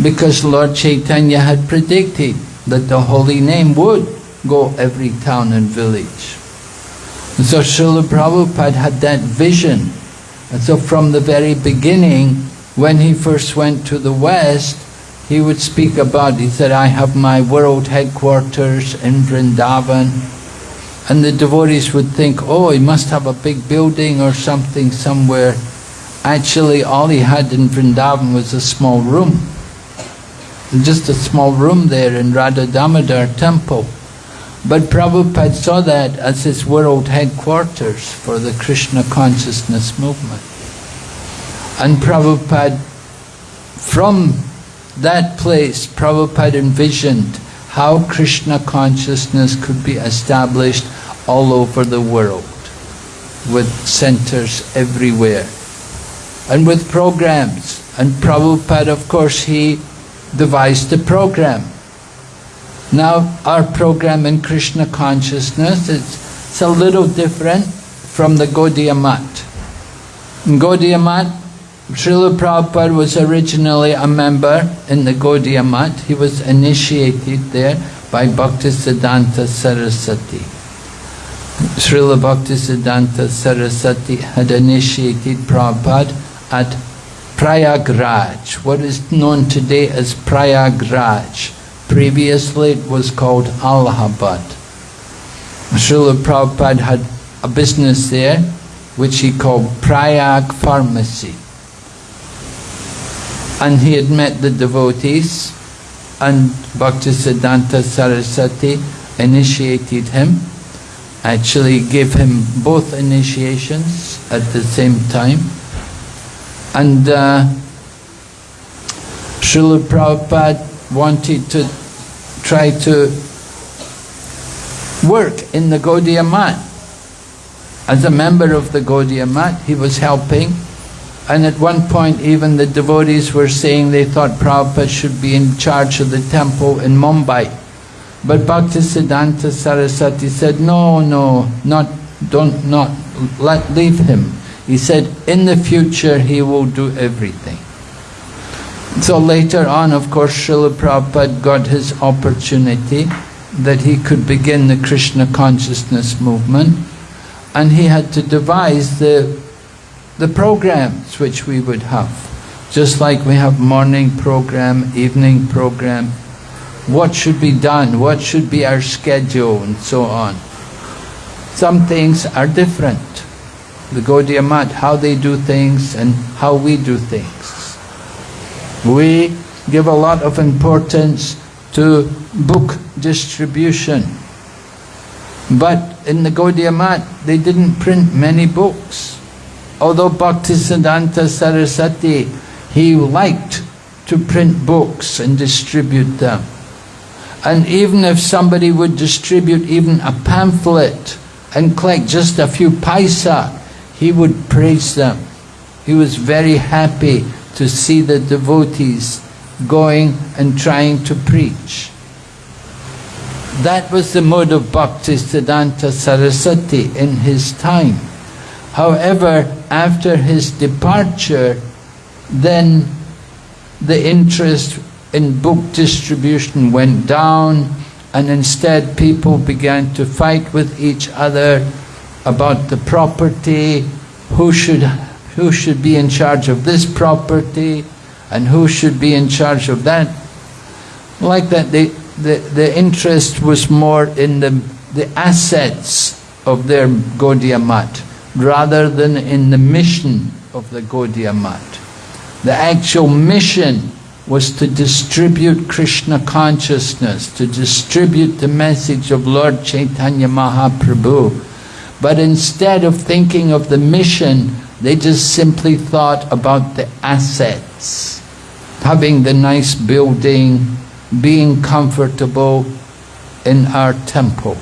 Because Lord Chaitanya had predicted that the holy name would go every town and village. And so Srila Prabhupada had that vision. And so from the very beginning, when he first went to the West, he would speak about, he said, I have my world headquarters in Vrindavan. And the devotees would think, oh, he must have a big building or something somewhere. Actually, all he had in Vrindavan was a small room. Just a small room there in Radha Damodar temple. But Prabhupada saw that as his world headquarters for the Krishna consciousness movement. And Prabhupada, from that place, Prabhupada envisioned how Krishna consciousness could be established all over the world, with centers everywhere, and with programs. And Prabhupada, of course, he devised the program. Now, our program in Krishna consciousness is it's a little different from the Gaudiya Math. In Gaudiya Math, Srila Prabhupada was originally a member in the Gaudiya Math. He was initiated there by Bhaktisiddhanta Saraswati. Srila Bhaktisiddhanta Saraswati had initiated Prabhupada at Prayagraj, what is known today as Prayagraj. Previously it was called Allahabad. Srila Prabhupada had a business there which he called Prayag Pharmacy. And he had met the devotees and Bhaktisiddhanta Saraswati initiated him, actually gave him both initiations at the same time. And uh, Srila Prabhupada wanted to try to work in the Gaudiya Math. As a member of the Gaudiya Math, he was helping and at one point even the devotees were saying they thought Prabhupada should be in charge of the temple in Mumbai. But Bhaktisiddhanta Saraswati said, no, no, not, don't, not, let, leave him. He said, in the future he will do everything. So later on, of course, Srila Prabhupada got his opportunity that he could begin the Krishna consciousness movement and he had to devise the the programs which we would have. Just like we have morning program, evening program, what should be done, what should be our schedule and so on. Some things are different. The Gaudiya Math, how they do things and how we do things. We give a lot of importance to book distribution. But in the Gaudiya Math, they didn't print many books. Although Bhaktisiddhanta Saraswati, he liked to print books and distribute them. And even if somebody would distribute even a pamphlet and collect just a few paisa, he would praise them. He was very happy to see the devotees going and trying to preach. That was the mode of Bhaktisiddhanta Saraswati in his time. However, after his departure, then the interest in book distribution went down and instead people began to fight with each other about the property, who should, who should be in charge of this property and who should be in charge of that. Like that, the, the, the interest was more in the, the assets of their Gaudiya Math rather than in the mission of the Gaudiya Math. The actual mission was to distribute Krishna consciousness, to distribute the message of Lord Chaitanya Mahaprabhu. But instead of thinking of the mission, they just simply thought about the assets. Having the nice building, being comfortable in our temple.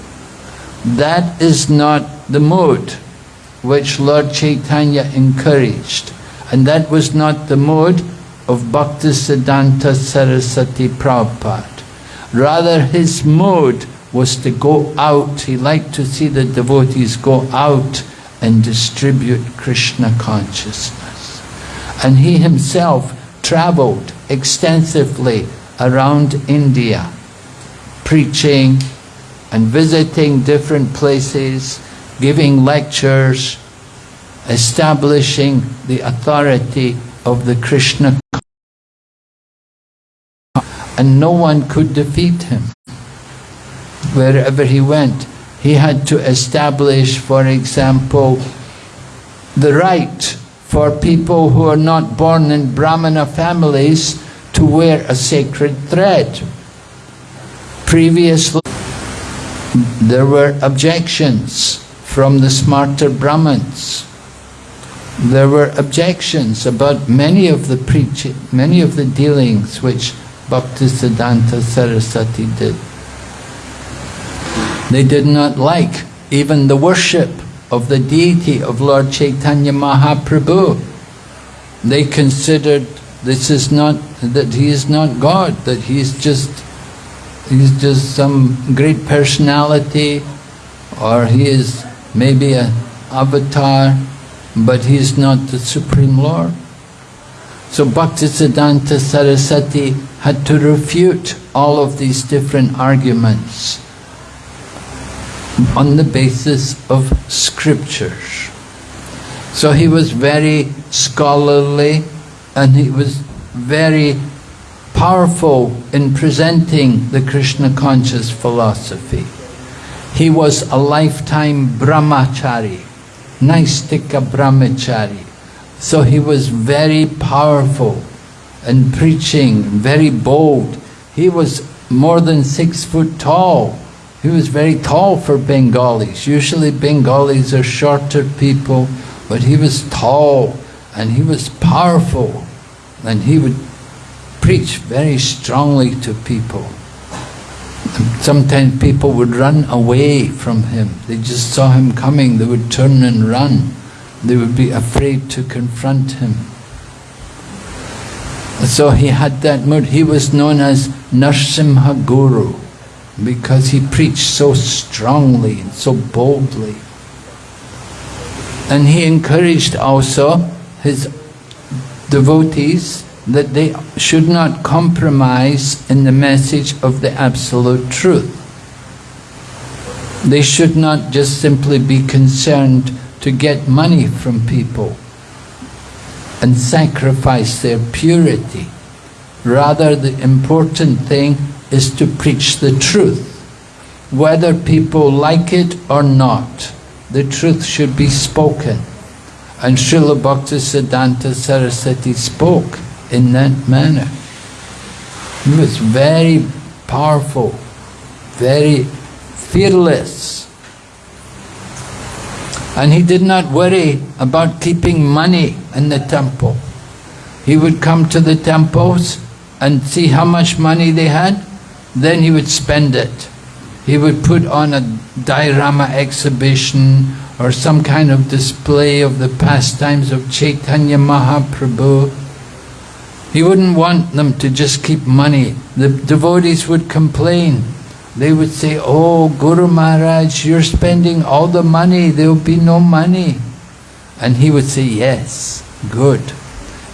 That is not the mode which Lord Chaitanya encouraged. And that was not the mode of Bhaktisiddhanta Saraswati Prabhupada. Rather, his mode was to go out. He liked to see the devotees go out and distribute Krishna consciousness. And he himself traveled extensively around India, preaching and visiting different places, giving lectures, establishing the authority of the Krishna and no one could defeat him. Wherever he went, he had to establish, for example, the right for people who are not born in Brahmana families to wear a sacred thread. Previously, there were objections from the smarta Brahmins. There were objections about many of the preaching, many of the dealings which Bhaktisiddhanta Saraswati did. They did not like even the worship of the deity of Lord Chaitanya Mahaprabhu. They considered this is not, that he is not God, that he is just, he's just some great personality or he is maybe an avatar, but he is not the Supreme Lord. So Bhaktisiddhanta Saraswati had to refute all of these different arguments on the basis of scriptures. So he was very scholarly and he was very powerful in presenting the Krishna conscious philosophy. He was a lifetime brahmachari, Naishthika brahmachari. So he was very powerful in preaching, very bold. He was more than six foot tall. He was very tall for Bengalis. Usually Bengalis are shorter people, but he was tall and he was powerful and he would preach very strongly to people. Sometimes people would run away from him. They just saw him coming, they would turn and run. They would be afraid to confront him. So he had that mood. He was known as Narsimha Guru because he preached so strongly and so boldly. And he encouraged also his devotees that they should not compromise in the message of the absolute truth. They should not just simply be concerned to get money from people and sacrifice their purity. Rather, the important thing is to preach the truth. Whether people like it or not, the truth should be spoken. And Srila Bhaktisiddhanta Saraswati spoke in that manner. He was very powerful, very fearless. And he did not worry about keeping money in the temple. He would come to the temples and see how much money they had, then he would spend it. He would put on a diorama exhibition or some kind of display of the pastimes of Chaitanya Mahaprabhu. He wouldn't want them to just keep money. The devotees would complain. They would say, oh Guru Maharaj, you're spending all the money, there will be no money. And he would say, yes, good.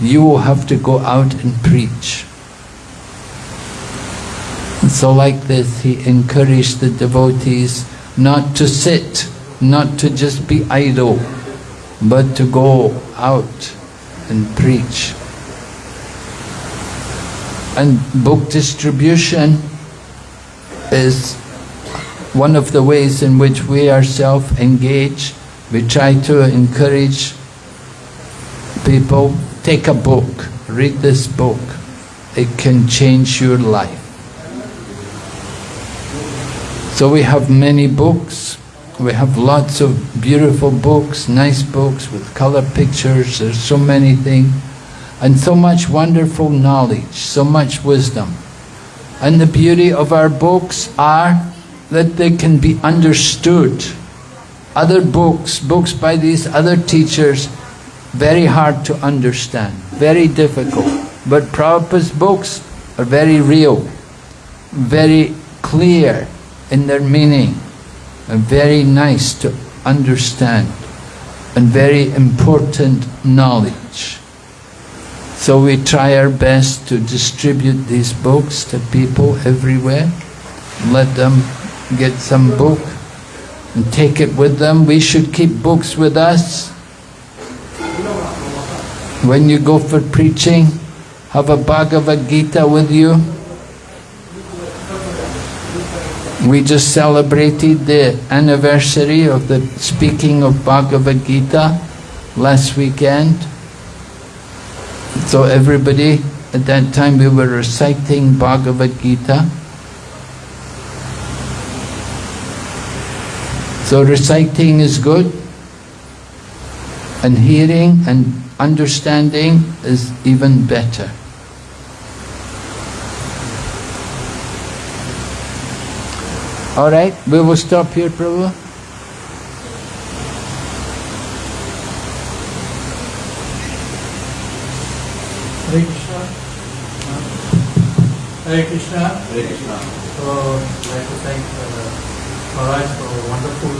You will have to go out and preach. And so like this, he encouraged the devotees not to sit, not to just be idle, but to go out and preach. And book distribution is one of the ways in which we ourselves engage. We try to encourage people, take a book, read this book. It can change your life. So we have many books. We have lots of beautiful books, nice books with color pictures. There's so many things. And so much wonderful knowledge, so much wisdom. And the beauty of our books are that they can be understood. Other books, books by these other teachers, very hard to understand, very difficult. But Prabhupada's books are very real, very clear in their meaning, and very nice to understand, and very important knowledge. So we try our best to distribute these books to people everywhere. Let them get some book and take it with them. We should keep books with us. when you go for preaching, have a Bhagavad Gita with you. We just celebrated the anniversary of the speaking of Bhagavad Gita last weekend. So everybody, at that time we were reciting Bhagavad Gita. So reciting is good, and hearing and understanding is even better. All right, we will stop here, Prabhu. Hare Krishna. Hare Krishna. So, I'd like to thank uh, Maharaj for a wonderful